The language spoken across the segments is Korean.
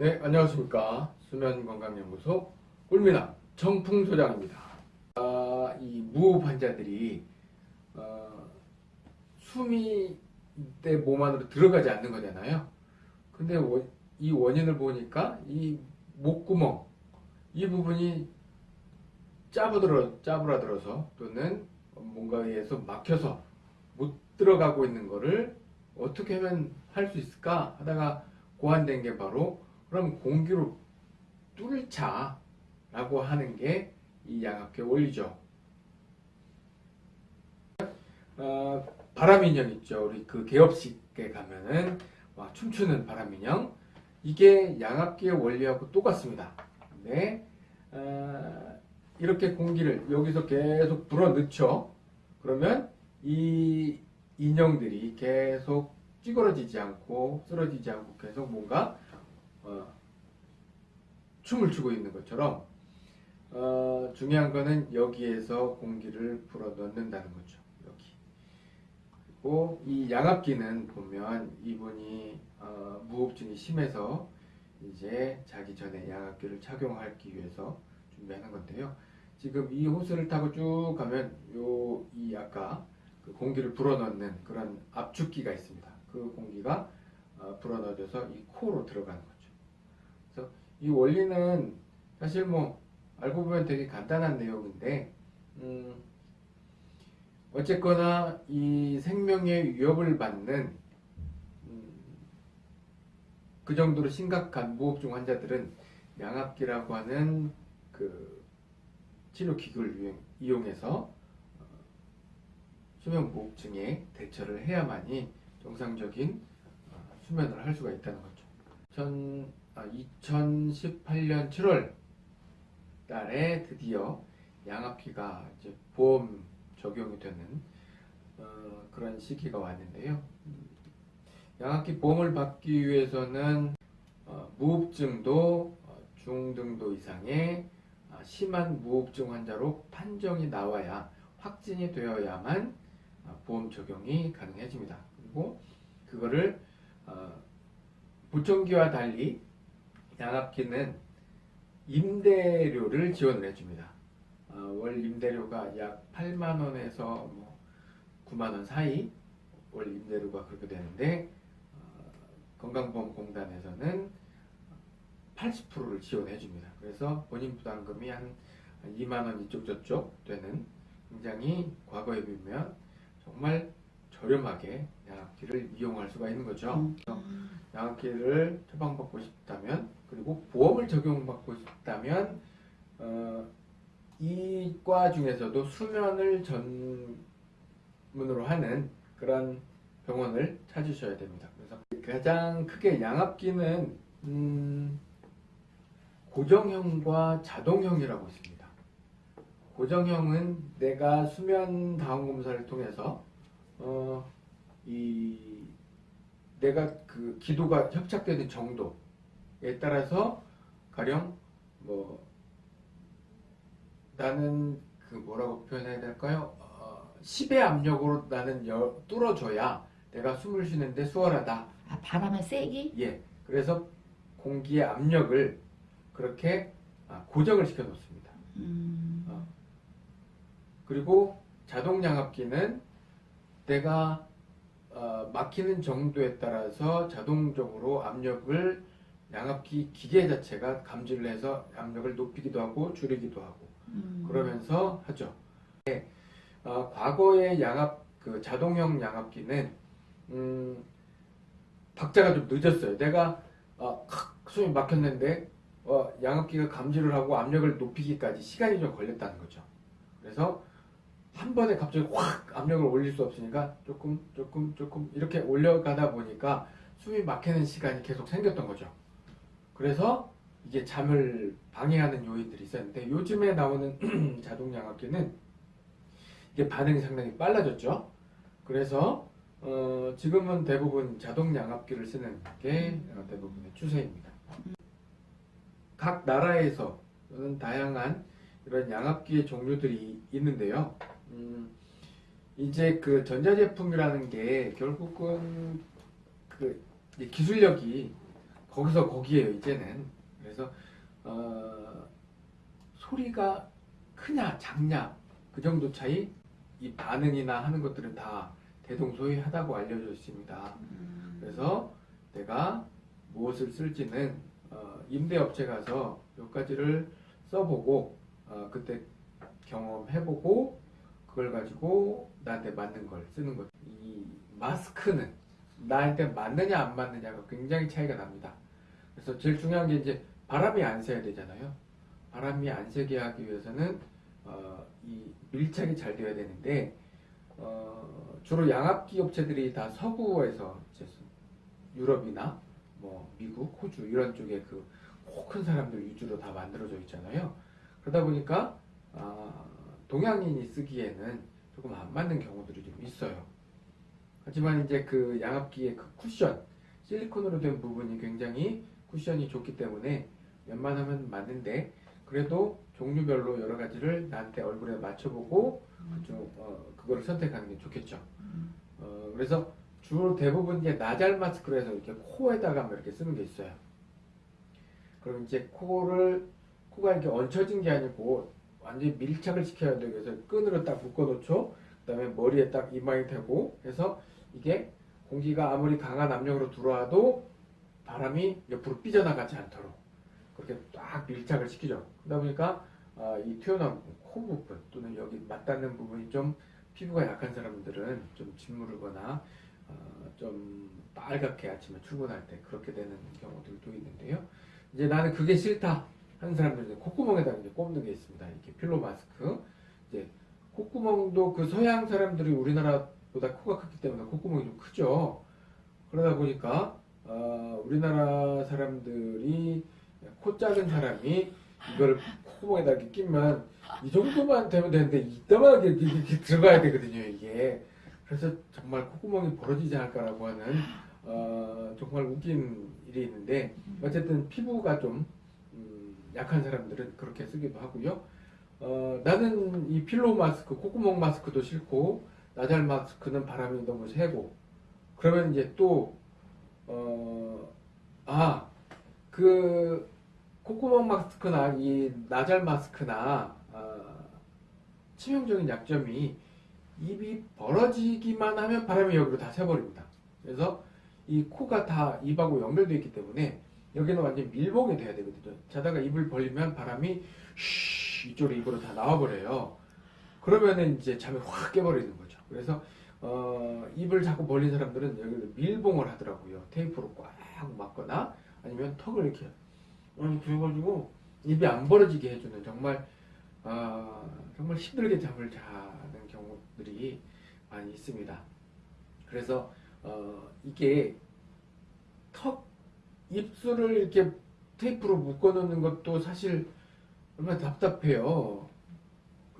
네, 안녕하십니까. 수면건강연구소 꿀미남 정풍 소장입니다. 아, 이 무호흡 환자들이 어, 숨이 내 몸 안으로 들어가지 않는 거잖아요. 근데 원- 이 원인을 보니까 이 목구멍 이 부분이 짜부들어 짜부라들어서 또는 뭔가에 의해서 막혀서 못 들어가고 있는 거를 어떻게 하면 할 수 있을까 하다가 고안된 게 바로 그럼 공기로 뚫자 라고 하는 게 이 양압기 원리죠. 어, 바람인형 있죠. 우리 그 개업식에 가면은 막 춤추는 바람인형 이게 양압기의 원리하고 똑같습니다. 근데 어, 이렇게 공기를 여기서 계속 불어넣죠. 그러면 이 인형들이 계속 찌그러지지 않고 쓰러지지 않고 계속 뭔가 어, 춤을 추고 있는 것처럼 어, 중요한 거는 여기에서 공기를 불어넣는다는 거죠. 여기. 그리고 이 양압기는 보면 이분이 어, 무호흡증이 심해서 이제 자기 전에 양압기를 착용하기 위해서 준비하는 건데요. 지금 이 호스를 타고 쭉 가면 요 이 아까 그 공기를 불어넣는 그런 압축기가 있습니다. 그 공기가 어, 불어넣어져서 이 코로 들어가는 거죠. 이 원리는 사실 뭐 알고 보면 되게 간단한 내용인데 음, 어쨌거나 이 생명의 위협을 받는 음, 그 정도로 심각한 무호흡증 환자들은 양압기라고 하는 그 치료 기구를 이용- 이용해서 어, 수면 무호흡증에 대처를 해야만이 정상적인 어, 수면을 할 수가 있다는 거죠. 전, 아, 2018년 7월 달에 드디어 양압기가 이제 보험 적용이 되는 어, 그런 시기가 왔는데요. 음, 양압기 보험을 받기 위해서는 어, 무호흡증도 어, 중등도 이상의 아, 심한 무호흡증 환자로 판정이 나와야 확진이 되어야만 아, 보험 적용이 가능해집니다. 그리고 그거를 어, 보청기와 달리 양압기는 임대료를 지원을 해줍니다. 어, 월 임대료가 약 8만 원에서 뭐 9만 원 사이 월 임대료가 그렇게 되는데 어, 건강보험공단에서는 80%를 지원해 줍니다. 그래서 본인 부담금이 한 2만 원 이쪽 저쪽 되는 굉장히 과거에 비하면 정말 저렴하게 양압기를 이용할 수가 있는 거죠. 음. 양압기를 처방받고 싶다면 그리고 보험을 적용받고 싶다면 어, 이과 중에서도 수면을 전문으로 하는 그런 병원을 찾으셔야 됩니다. 그래서 가장 크게 양압기는 음, 고정형과 자동형이라고 있습니다. 고정형은 내가 수면 다운 검사를 통해서 어, 이 내가 그 기도가 협착되는 정도 에 따라서 가령 뭐 나는 그 뭐라고 표현해야 될까요? 어, 10의 압력으로 나는 열, 뚫어줘야 내가 숨을 쉬는데 수월하다. 아, 바람을 세게? 예. 그래서 공기의 압력을 그렇게 아, 고정을 시켜 놓습니다. 음. 어. 그리고 자동 양압기는 내가 어, 막히는 정도에 따라서 자동적으로 압력을 양압기 기계 자체가 감지를 해서 압력을 높이기도 하고 줄이기도 하고 음. 그러면서 하죠. 네. 어, 과거의 양압 그 자동형 양압기는 음, 박자가 좀 늦었어요. 내가 어, 칵 숨이 막혔는데 어, 양압기가 감지를 하고 압력을 높이기까지 시간이 좀 걸렸다는 거죠. 그래서 한 번에 갑자기 확 압력을 올릴 수 없으니까 조금 조금 조금 이렇게 올려가다 보니까 숨이 막히는 시간이 계속 생겼던 거죠. 그래서 이게 잠을 방해하는 요인들이 있었는데 요즘에 나오는 자동 양압기는 이게 반응이 상당히 빨라졌죠. 그래서 어, 지금은 대부분 자동 양압기를 쓰는 게 어, 대부분의 추세입니다. 각 나라에서는 다양한 이런 양압기의 종류들이 있는데요. 음, 이제 그 전자제품이라는 게 결국은 그 기술력이 거기서 거기에요 이제는 그래서 어, 소리가 크냐 작냐 그 정도 차이 이 반응이나 하는 것들은 다 대동소이하다고 알려져 있습니다. 음. 그래서 내가 무엇을 쓸지는 어, 임대업체 가서 몇 가지를 써보고 어, 그때 경험해보고 그걸 가지고 나한테 맞는 걸 쓰는 것. 이 마스크는 나한테 맞느냐 안 맞느냐가 굉장히 차이가 납니다. 그래서 제일 중요한 게 이제 바람이 안 새야 되잖아요. 바람이 안 새게 하기 위해서는 어, 이 밀착이 잘 되어야 되는데 어, 주로 양압기 업체들이 다 서구에서 유럽이나 뭐 미국, 호주 이런 쪽에 그 큰 사람들 위주로 다 만들어져 있잖아요. 그러다 보니까 아, 동양인이 쓰기에는 조금 안 맞는 경우들이 좀 있어요. 하지만 이제 그 양압기의 그 쿠션, 실리콘으로 된 부분이 굉장히 쿠션이 좋기 때문에 웬만하면 맞는데 그래도 종류별로 여러 가지를 나한테 얼굴에 맞춰보고 그쪽 어, 그거를 선택하는 게 좋겠죠. 음. 어, 그래서 주로 대부분 이제 나잘 마스크로 해서 이렇게 코에다가 뭐 이렇게 쓰는 게 있어요. 그럼 이제 코를 코가 이렇게 얹혀진 게 아니고 완전히 밀착을 시켜야 돼요. 그래서 끈으로 딱 묶어놓죠. 그 다음에 머리에 딱 이마에 대고 해서 이게 공기가 아무리 강한 압력으로 들어와도 바람이 옆으로 삐져나가지 않도록 그렇게 딱 밀착을 시키죠. 그러다 보니까 아, 이 튀어나온 코 부분 또는 여기 맞닿는 부분이 좀 피부가 약한 사람들은 좀 짓무르거나 어, 좀 빨갛게 아침에 출근할 때 그렇게 되는 경우들도 있는데요. 이제 나는 그게 싫다 하는 사람들은 콧구멍에다가 이제 꼽는 게 있습니다. 이렇게 필로 마스크. 이제 콧구멍도 그 서양 사람들이 우리나라 보다 코가 크기 때문에 콧구멍이 좀 크죠. 그러다 보니까 어, 우리나라 사람들이 코 작은 사람이 이걸 콧구멍에다 이렇게 끼면 이 정도만 되면 되는데 이따만하게 이렇게, 이렇게 들어가야 되거든요 이게 그래서 정말 콧구멍이 벌어지지 않을까라고 하는 어, 정말 웃긴 일이 있는데 어쨌든 피부가 좀 음, 약한 사람들은 그렇게 쓰기도 하고요 어, 나는 이 필로 마스크 콧구멍 마스크도 싫고 나잘 마스크는 바람이 너무 세고 그러면 이제 또 어, 아, 그 콧구멍 마스크나 이 나잘 마스크나 어, 치명적인 약점이 입이 벌어지기만 하면 바람이 여기로 다 새버립니다. 그래서 이 코가 다 입하고 연결되어 있기 때문에 여기는 완전 밀봉이 돼야 되거든요. 자다가 입을 벌리면 바람이 쉬 이쪽으로 입으로 다 나와버려요. 그러면은 이제 잠이 확 깨버리는 거죠. 그래서 어, 입을 자꾸 벌린 사람들은 여기를 밀봉을 하더라고요. 테이프로 꽉 막거나 아니면 턱을 이렇게 이렇게 해가지고 입이 안 벌어지게 해주는 정말 아, 정말 힘들게 잠을 자는 경우들이 많이 있습니다. 그래서 어, 이게 턱 입술을 이렇게 테이프로 묶어놓는 것도 사실 얼마나 답답해요.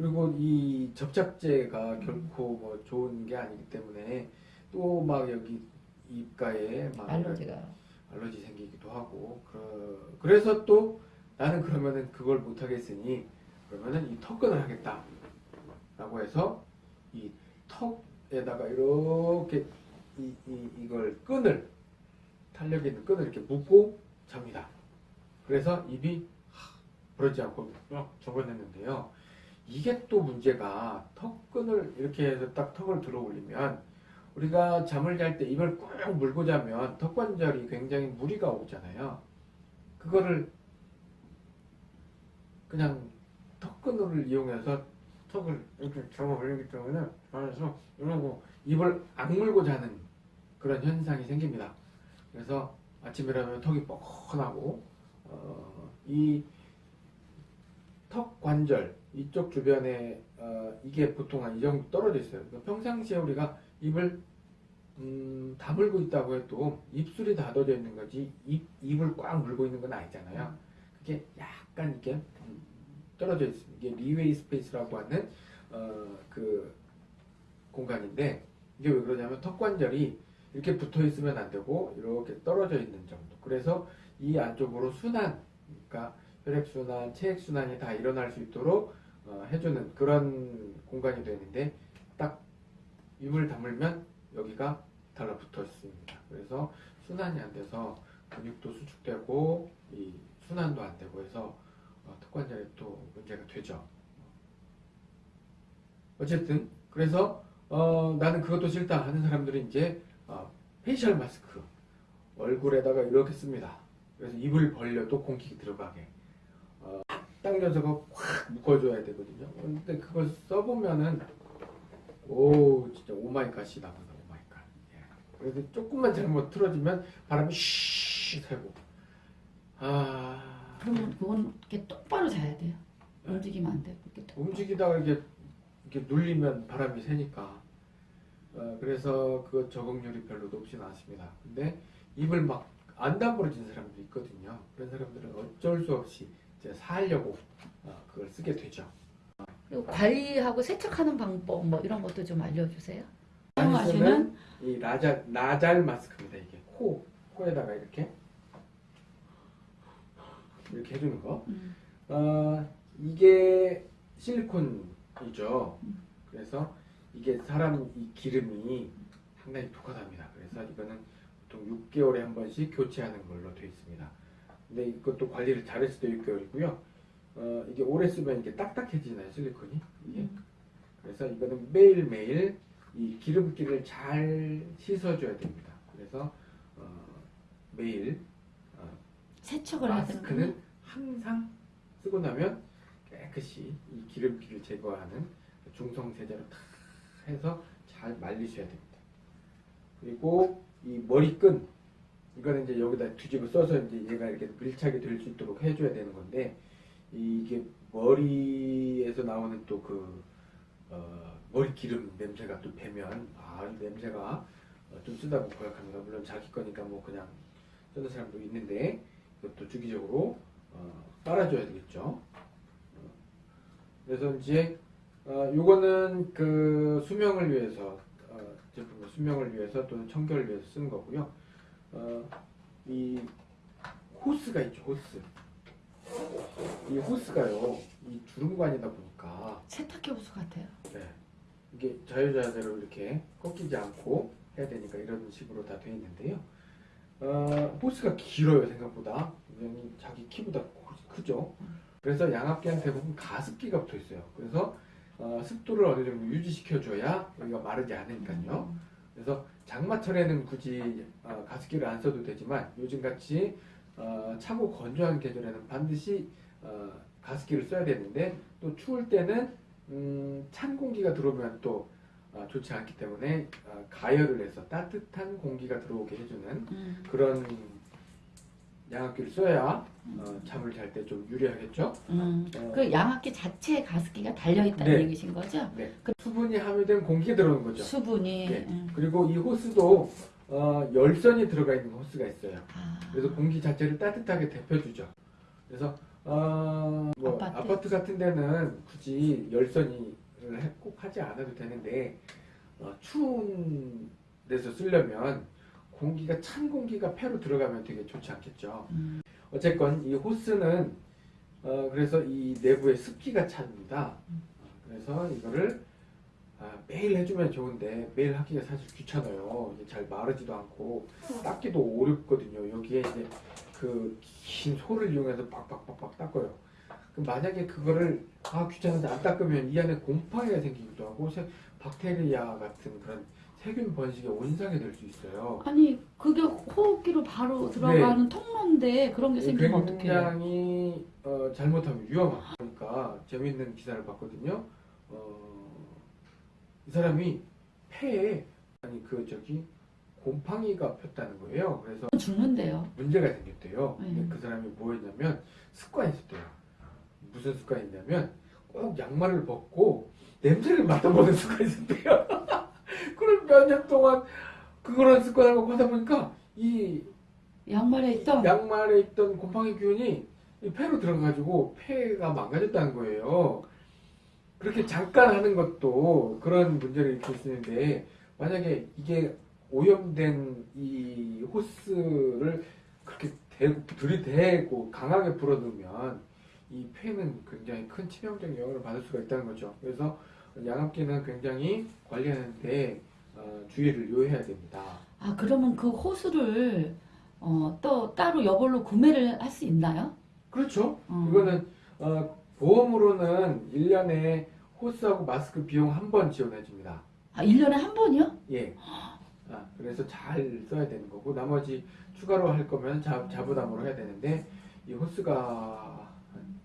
그리고 이 접착제가 결코 뭐 좋은 게 아니기 때문에 또 막 여기 입가에 막 알러지가. 알러지 생기기도 하고 그, 그래서 또 나는 그러면은 그걸 못 하겠으니 그러면은 이 턱끈을 하겠다 라고 해서 이 턱에다가 이렇게 이, 이, 이걸 끈을 탄력 있는 끈을 이렇게 묶고 잡니다. 그래서 입이 하, 부러지지 않고 막 접어냈는데요 이게 또 문제가 턱끈을 이렇게 해서 딱 턱을 들어 올리면 우리가 잠을 잘 때 입을 꾹 물고 자면 턱관절이 굉장히 무리가 오잖아요. 그거를 그냥 턱끈을 이용해서 턱을 이렇게 잡아 올리기 때문에 그래서 이러고 입을 악물고 자는 그런 현상이 생깁니다. 그래서 일어나면 턱이 뻐근하고 어, 이 턱 관절 이쪽 주변에 어, 이게 보통 한 이 정도 떨어져 있어요. 그러니까 평상시에 우리가 입을 음, 다물고 있다고 해도 입술이 닫아져 있는 거지 입, 입을 꽉 물고 있는 건 아니잖아요. 그게 약간 이렇게 음, 떨어져 있습니다. 이게 freeway space라고 하는 어, 그 공간인데 이게 왜 그러냐면 턱 관절이 이렇게 붙어 있으면 안 되고 이렇게 떨어져 있는 정도. 그래서 이 안쪽으로 순환, 그러니까 혈액 순환, 체액 순환이 다 일어날 수 있도록 어, 해주는 그런 공간이 되는데 딱 입을 다물면 여기가 달라붙어 있습니다. 그래서 순환이 안 돼서 근육도 수축되고 이 순환도 안 되고 해서 어, 턱관절에 또 문제가 되죠. 어쨌든 그래서 어, 나는 그것도 싫다 하는 사람들은 이제 어, facial mask 얼굴에다가 이렇게 씁니다. 그래서 입을 벌려도 공기 들어가게 당겨서 그거 확 묶어줘야 되거든요. 근데 그걸 써보면은 오 진짜 오마이갓이 나온다 오마이갓. 예. 그래서 조금만 잘못 틀어지면 바람이 쉬 새고 아 그러면 그건 이렇게 똑바로 자야 돼요. 네. 움직이면 안 되고 이렇게. 움직이다가 이게 이렇게 눌리면 바람이 새니까 어, 그래서 그 적응률이 별로 높지는 않습니다. 근데 입을 막안 다물어진 사람도 있거든요. 그런 사람들은 어쩔 수 없이 이제 살려고 어, 그걸 쓰게 되죠. 그리고 관리하고 세척하는 방법 뭐 이런 것도 좀 알려주세요. 사용하시는 이 나잘 나잘 마스크입니다. 이게 코 코에다가 이렇게 이렇게 해주는 거. 음, 어, 이게 실리콘이죠. 그래서 이게 사람 이 기름이 상당히 독하답니다. 그래서 이거는 보통 6개월에 한 번씩 교체하는 걸로 되어 있습니다. 근데 이것도 관리를 잘했을 때 6개월이고요. 어, 이게 오래 쓰면 이게 딱딱해지나요, 실리콘이? 이게. 음. 그래서 이거는 매일매일 이 기름기를 잘 씻어줘야 됩니다. 그래서 어, 매일 어, 세척을 마스크는 항상 쓰고 나면 깨끗이 이 기름기를 제거하는 중성 세제로 탁 해서 잘 말리셔야 됩니다. 그리고 이 머리끈 이거는 이제 여기다 뒤집어 써서 이제 얘가 이렇게 밀착이 될 수 있도록 해줘야 되는 건데 이게 머리에서 나오는 또그 어, 머리 기름 냄새가 또 배면 아이 냄새가 어, 좀 쓰다고 고약합니다. 물론 자기 거니까 뭐 그냥 쓰는 사람도 있는데 이것도 주기적으로 어, 빨아줘야 되겠죠. 어, 그래서 이제 어, 요거는 그 수명을 위해서 어, 제품의 수명을 위해서 또는 청결을 위해서 쓰는 거고요. 어, 이 호스가 있죠, 호스. 이 호스가요, 이 주름관이다 보니까 세탁기 호수 같아요. 네. 이게 자유자재로 이렇게 꺾이지 않고 해야 되니까 이런 식으로 다 되어 있는데요. 어, 호스가 길어요 생각보다 자기 키보다 호- 크죠. 그래서 양압기한 대부분 가습기가 붙어 있어요. 그래서 어, 습도를 어느 정도 유지시켜줘야 여기가 마르지 않으니까요. 그래서 장마철에는 굳이 어, 가습기를 안 써도 되지만 요즘같이 어, 차고 건조한 계절에는 반드시 어, 가습기를 써야 되는데 또 추울 때는 음, 찬 공기가 들어오면 또 어, 좋지 않기 때문에 어, 가열을 해서 따뜻한 공기가 들어오게 해주는 음, 그런 양압기를 써야 어, 잠을 잘 때 좀 유리하겠죠. 음. 어, 그 양압기 자체에 가습기가 달려 있다는 네. 얘기신 거죠? 네. 수분이 함유된 공기가 들어오는 거죠. 수분이. 네. 음. 그리고 이 호스도 어, 열선이 들어가 있는 호스가 있어요. 아, 그래서 공기 자체를 따뜻하게 데펴주죠. 그래서 어, 뭐 아파트? 아파트? 같은 데는 굳이 열선이 꼭 하지 않아도 되는데 어, 추운 데서 쓰려면 공기가 찬 공기가 폐로 들어가면 되게 좋지 않겠죠. 음. 어쨌건 이 호스는 어, 그래서 이 내부에 습기가 찹니다. 어, 그래서 이거를 아, 매일 해주면 좋은데 매일 하기가 사실 귀찮아요. 잘 마르지도 않고 닦기도 어렵거든요. 여기에 이제 그 긴 소를 이용해서 빡빡빡빡 닦아요. 그럼 만약에 그거를 아 귀찮은데 안 닦으면 이 안에 곰팡이가 생기기도 하고 세- 박테리아 같은 그런 세균 번식의 원상이 될 수 있어요. 아니 그게 호흡기로 바로 들어가는 통로인데 그런 게 생기면 어떡해요? 굉장히 어, 잘못하면 위험하다. 그러니까 재밌는 기사를 봤거든요. 어, 이 사람이 폐에 아니 그 저기 곰팡이가 폈다는 거예요. 그래서 죽는데요. 문제가 생겼대요. 근데 음. 그 사람이 뭐였냐면 습관이 있었대요. 무슨 습관이 있냐면 꼭 양말을 벗고 냄새를 맡아보는 습관이 있었대요. 그걸 몇년 동안 습관을 갖고 하다 보니까 이 양말에 있던 양말에 있던 곰팡이 균이 이 폐로 들어가가지고 폐가 망가졌다는 거예요. 그렇게 잠깐 하는 것도 그런 문제를 일으킬 수 있는데 만약에 이게 오염된 이 호스를 그렇게 대고 들이대고 강하게 불어넣으면 이 폐는 굉장히 큰 치명적 영향을 받을 수가 있다는 거죠. 그래서 양압기는 굉장히 관리하는데 어, 주의를 요해야 됩니다. 아 그러면 그 호수를 어, 또 따로 여벌로 구매를 할 수 있나요? 그렇죠. 어. 이거는 어, 보험으로는 1년에 호스하고 마스크 비용 한 번 지원해 줍니다. 아, 1년에 한 번이요? 예. 아, 그래서 잘 써야 되는 거고 나머지 추가로 할 거면 자, 자부담으로 해야 되는데 이 호스가 한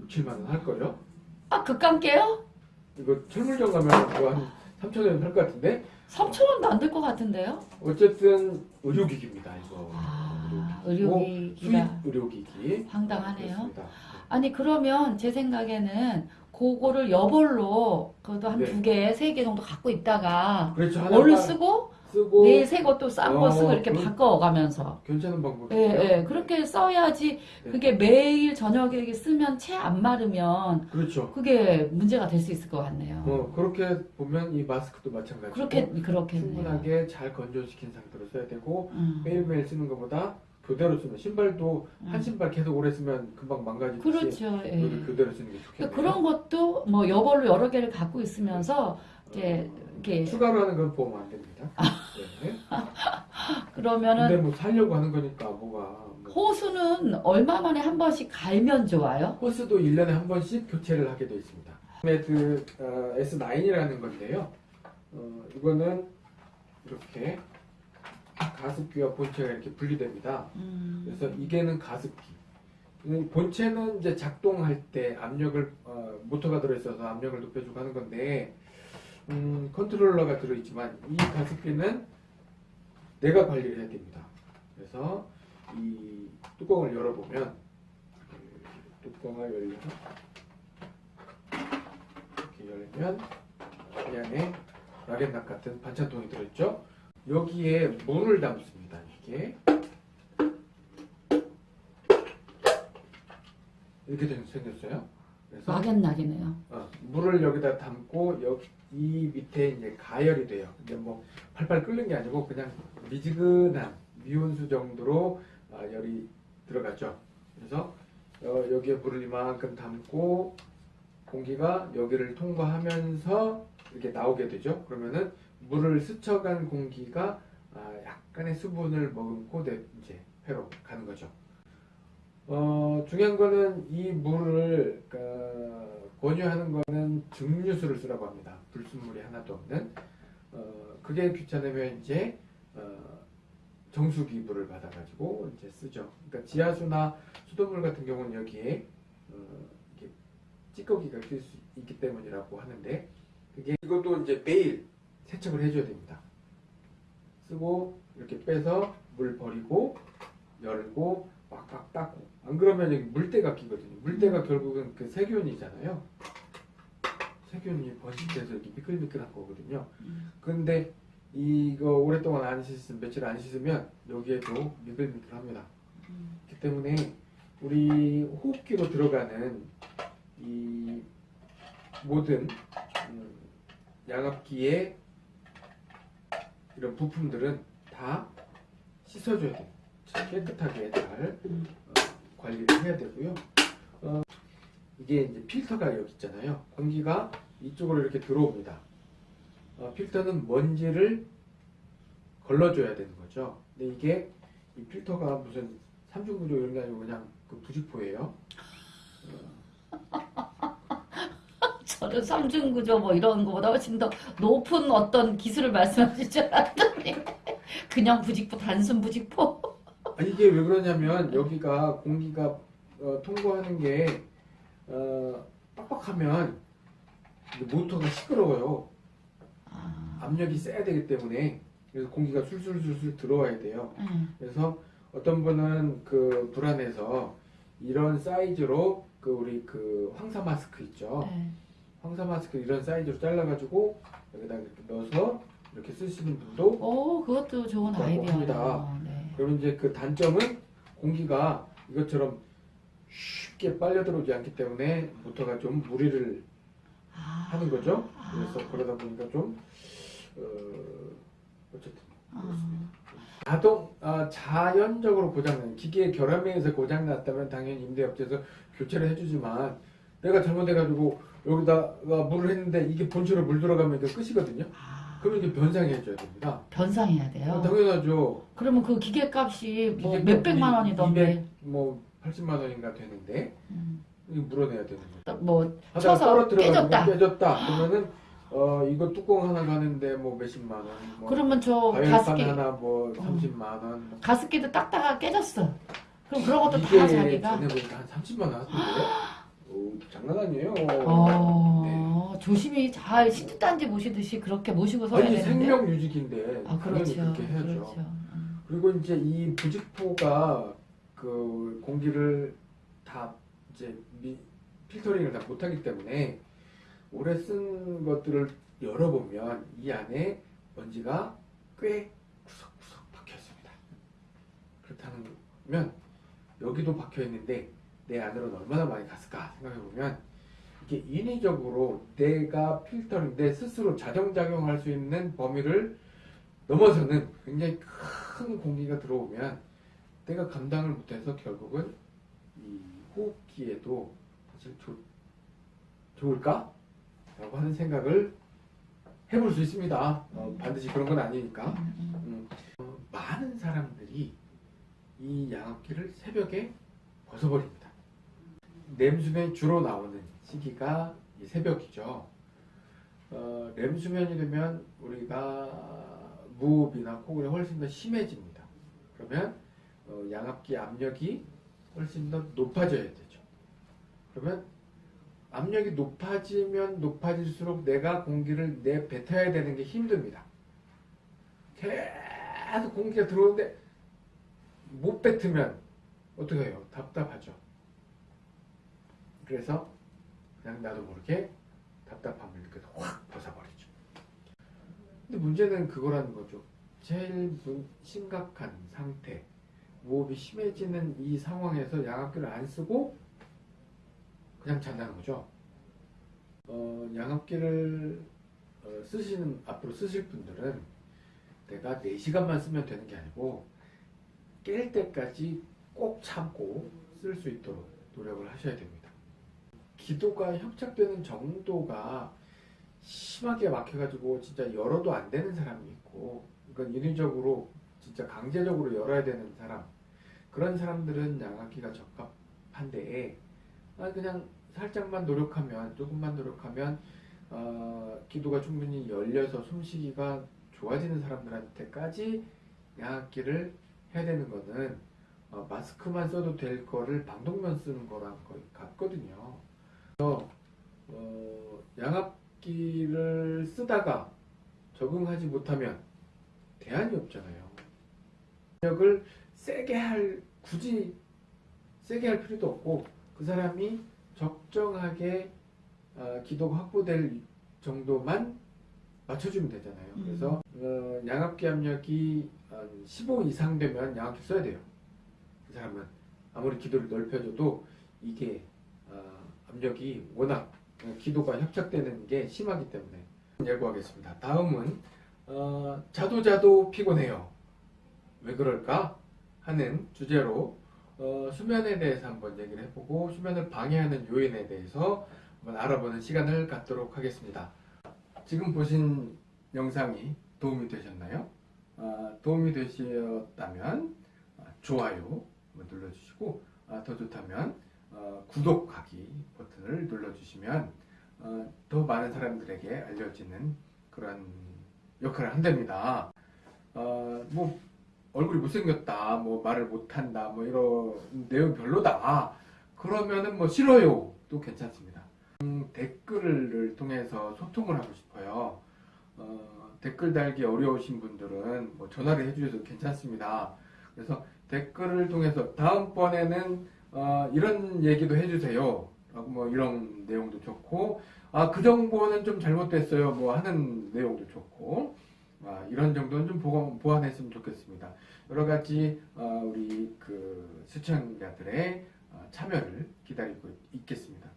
6, 7만 원할 거요. 아, 극강께요? 이거 철물점 가면 그거 한 3천 원 할 것 같은데 3천 원도 안 될 것 같은데요? 어쨌든 의료기기입니다. 이거 아, 의료기기. 수입 의료기기가 의료기기. 황당하네요. 그렇습니다. 아니 그러면 제 생각에는 그거를 여벌로 그래도 한 네. 두 개, 세 개 정도 갖고 있다가 그렇죠. 빠- 쓰고 쓰고 내일 새거또싼거 어, 쓰고 이렇게 그럼- 바꿔가면서 괜찮은 방법이죠. 예, 예, 그렇게 써야지 네. 그게 매일 저녁에 쓰면 채 안 마르면 그렇죠. 그게 문제가 될 수 있을 것 같네요. 어, 그렇게 보면 이 마스크도 마찬가지고 그렇게 그렇겠네요. 충분하게 잘 건조시킨 상태로 써야 되고 음. 매일매일 쓰는 것보다 교대로 쓰면 신발도 한 음. 신발 계속 오래 쓰면 금방 망가지듯이 그렇죠. 예. 교대로 쓰는 게 좋겠네요. 그러니까 그런 것도 뭐 여벌로 여러 개를 갖고 있으면서 이제 이렇게 추가로 하는 건 보험 안 됩니다. 네. 그러면은 근데 뭐 살려고 하는 거니까 뭐가 뭐. 호수는 얼마 만에 한 번씩 갈면 좋아요? 호스도 1년에 한 번씩 교체를 하게 되어 있습니다. 그 어, S9이라는 건데요. 어, 이거는 이렇게 가습기와 본체가 이렇게 분리됩니다. 음. 그래서 이게는 가습기. 이 본체는 이제 작동할 때 압력을 어, 모터가 들어있어서 압력을 높여주고 하는 건데 음, 컨트롤러가 들어있지만 이 가습기는 내가 관리를 해야 됩니다. 그래서 이 뚜껑을 열어보면 이 뚜껑을 열면 이렇게 열면 이 안에 락앤락 같은 반찬통이 들어있죠. 여기에 물을 담습니다. 이게 이렇게 된- 생겼어요. 그래서 막연락이네요. 어, 물을 여기다 담고 여기 이 밑에 이제 가열이 돼요. 근데 뭐 팔팔 끓는 게 아니고 그냥 미지근한 미온수 정도로 아, 열이 들어가죠. 그래서 어, 여기에 물을 이만큼 담고 공기가 여기를 통과하면서 이렇게 나오게 되죠. 그러면은 물을 스쳐간 공기가 아, 약간의 수분을 머금고 내 이제 회로 가는 거죠. 어, 중요한 거는 이 물을 어, 권유하는 거는 증류수를 쓰라고 합니다. 불순물이 하나도 없는. 어, 그게 귀찮으면 이제 어, 정수기 물을 받아가지고 이제 쓰죠. 그러니까 지하수나 수돗물 같은 경우는 여기에 어, 찌꺼기가 낄 수 있기 때문이라고 하는데 그게 이것도 이제 매일 세척을 해줘야 됩니다. 쓰고 이렇게 빼서 물 버리고 열고 빡빡 닦고 안 그러면 여기 물때가 끼거든요. 물때가 결국은 그 세균이잖아요. 세균이 번식돼서 이렇게 미끌미끌한 거거든요. 음. 근데 이거 오랫동안 안 씻으면 며칠 안 씻으면 여기에도 미끌미끌합니다. 음. 그렇기 때문에 우리 호흡기로 들어가는 이 모든 음, 양압기의 이런 부품들은 다 씻어줘야 돼요. 깨끗하게 잘 음. 어, 관리를 해야 되고요. 어, 이게 이제 필터가 여기 있잖아요. 공기가 이쪽으로 이렇게 들어옵니다. 어, 필터는 먼지를 걸러줘야 되는 거죠. 근데 이게 이 필터가 무슨 삼중구조 이런 게 아니고 그냥 그 부직포예요. 저는 삼중구조 뭐 이런 거보다 훨씬 더 높은 어떤 기술을 말씀하실 줄 알았더니 그냥 부직포 단순 부직포. 아, 이게 왜 그러냐면 여기가 공기가 어, 통과하는 게 어, 빡빡하면 모터가 시끄러워요. 아, 압력이 세야 되기 때문에 그래서 공기가 술술술술 들어와야 돼요. 음. 그래서 어떤 분은 그 불안해서 이런 사이즈로 그 우리 그 황사 마스크 있죠. 네. 황사 마스크 이런 사이즈로 잘라가지고 여기다 이렇게 넣어서 이렇게 쓰시는 분도 오, 그것도 좋은. 합니다. 네. 그러면 이제 그 단점은 공기가 이것처럼 쉽게 빨려 들어오지 않기 때문에 모터가 좀 무리를 아, 하는 거죠. 아. 그래서 그러다 보니까 좀 어, 어쨌든 아, 자동 아, 자연적으로 고장난 기계 결함에서 고장 났다면 당연히 임대업체에서 교체를 해주지만 내가 잘못해가지고 여기다가 물을 했는데 이게 본체로 물 들어가면 이거 끝이거든요. 아. 그러면 이제 변상해줘야 됩니다. 변상해야 돼요. 어, 당연하죠. 그러면 그 기계값이 뭐 몇백만 원이던데. 200, 뭐 80만 원인가 되는데 음. 이거 물어내야 되는 거죠. 뭐 쳐서 깨졌다. 깨졌다. 그러면은 어 이거 뚜껑 하나 가는데 뭐 몇십만 원. 뭐 그러면 저 가습기 하나 뭐 30만 원. 뭐 가습기도 딱딱하게 깨졌어. 그럼 그런 것도 다 자기가. 전에 보니까 한 30만 원 하던데. 오, 장난 아니에요. 어, 네. 조심히 잘 시집단지 모시듯이 그렇게 모시고 서야 아니 되는데. 생명 유지기인데 아 그렇죠. 그렇게 해야죠. 그렇죠. 음. 그리고 이제 이 부직포가 그 공기를 다 이제 미, 필터링을 다 못하기 때문에 오래 쓴 것들을 열어보면 이 안에 먼지가 꽤 구석구석 박혀 있습니다. 그렇다면 여기도 박혀 있는데 내 안으로는 얼마나 많이 갔을까 생각해 보면 이게 인위적으로 내가 필터링 내 스스로 자정작용할 수 있는 범위를 넘어서는 굉장히 큰 공기가 들어오면 내가 감당을 못해서 결국은 이 호흡기에도 사실 좋, 좋을까? 라고 하는 생각을 해볼 수 있습니다. 어, 반드시 그런 건 아니니까. 음, 음. 음, 어, 많은 사람들이 이 양압기를 새벽에 벗어버립니다. 렘수면이 주로 나오는 시기가 이 새벽이죠. 어, 렘수면이 되면 우리가 무호흡이나 코골이 훨씬 더 심해집니다. 그러면 어, 양압기 압력이 훨씬 더 높아져야 되죠. 그러면 압력이 높아지면 높아질수록 내가 공기를 내뱉어야 되는 게 힘듭니다. 계속 공기가 들어오는데 못 뱉으면 어떻게 해요? 답답하죠. 그래서 그냥 나도 모르게 답답함을 느껴서 확 벗어버리죠. 근데 문제는 그거라는 거죠. 제일 문- 심각한 상태, 무호흡이 심해지는 이 상황에서 양압기를 안 쓰고 그냥 잔다는 거죠. 어, 양압기를 어, 쓰시는 앞으로 쓰실 분들은 내가 4시간만 쓰면 되는 게 아니고 깰 때까지 꼭 참고 쓸 수 있도록 노력을 하셔야 됩니다. 기도가 협착되는 정도가 심하게 막혀가지고 진짜 열어도 안 되는 사람이 있고 그러니까 인위적으로 진짜 강제적으로 열어야 되는 사람 그런 사람들은 양압기가 적합한데 아, 그냥 살짝만 노력하면 조금만 노력하면 어, 기도가 충분히 열려서 숨쉬기가 좋아지는 사람들한테까지 양압기를 해야 되는 거는 어, 마스크만 써도 될 거를 방독면 쓰는 거랑 거의 같거든요. 그래서 어, 양압기를 쓰다가 적응하지 못하면 대안이 없잖아요. 압력을 세게 할 굳이 세게 할 필요도 없고 그 사람이 적정하게 어, 기도가 확보될 정도만 맞춰주면 되잖아요. 음. 그래서 어, 양압기 압력이 한15 이상 되면 양압기 써야 돼요. 그 사람은 아무리 기도를 넓혀줘도 이게 어, 압력이 워낙 어, 기도가 협착되는 게 심하기 때문에 예고하겠습니다. 다음은 어, 자도 자도 피곤해요. 왜 그럴까 하는 주제로 어, 수면에 대해서 한번 얘기를 해보고 수면을 방해하는 요인에 대해서 한번 알아보는 시간을 갖도록 하겠습니다. 지금 보신 영상이 도움이 되셨나요? 아, 도움이 되셨다면 아, 좋아요 눌러주시고 아, 더 좋다면 어, 구독하기 버튼을 눌러주시면 어, 더 많은 사람들에게 알려지는 그런 역할을 한답니다. 어, 뭐 얼굴이 못생겼다, 뭐 말을 못한다, 뭐 이런 내용 별로다. 그러면은 뭐 싫어요. 도 괜찮습니다. 음, 댓글을 통해서 소통을 하고 싶어요. 어, 댓글 달기 어려우신 분들은 뭐 전화를 해주셔도 괜찮습니다. 그래서 댓글을 통해서 다음번에는 어, 이런 얘기도 해주세요. 라고 뭐 이런 내용도 좋고, 아, 그 정보는 좀 잘못됐어요. 뭐 하는 내용도 좋고, 아, 이런 정도는 좀 보완, 보완했으면 좋겠습니다. 여러 가지 어, 우리 그 시청자들의 어, 참여를 기다리고 있겠습니다.